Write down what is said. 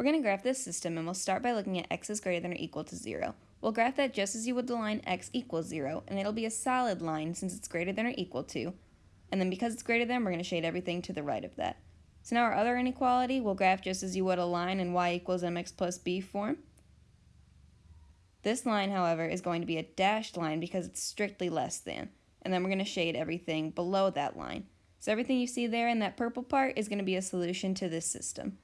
We're going to graph this system and we'll start by looking at x is greater than or equal to 0. We'll graph that just as you would the line x equals 0, and it'll be a solid line since it's greater than or equal to. And then because it's greater than, we're going to shade everything to the right of that. So now our other inequality, we'll graph just as you would a line in y equals mx plus b form. This line, however, is going to be a dashed line because it's strictly less than. And then we're going to shade everything below that line. So everything you see there in that purple part is going to be a solution to this system.